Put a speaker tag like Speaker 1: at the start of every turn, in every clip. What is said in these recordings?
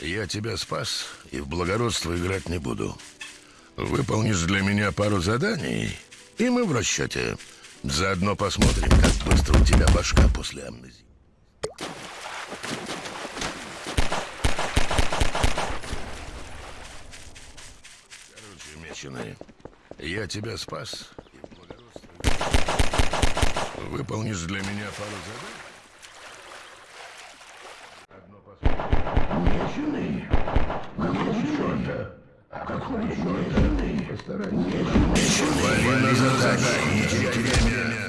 Speaker 1: Я тебя спас и в благородство играть не буду. Выполнишь для меня пару заданий, и мы в расчете. Заодно посмотрим, как быстро у тебя башка после амнезии. Короче, меченый, я тебя спас и в благородство. Выполнишь для меня пару заданий?
Speaker 2: Постарайся.
Speaker 1: Вали на задание, не теряй время.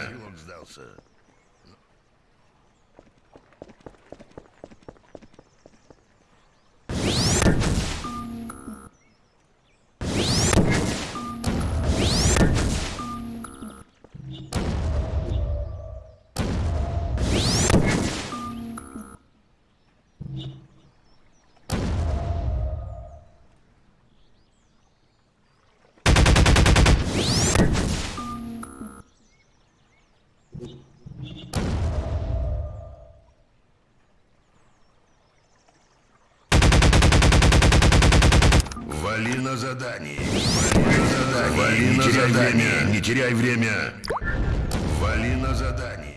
Speaker 1: Вали на задание. Не теряй время. Вали на задание.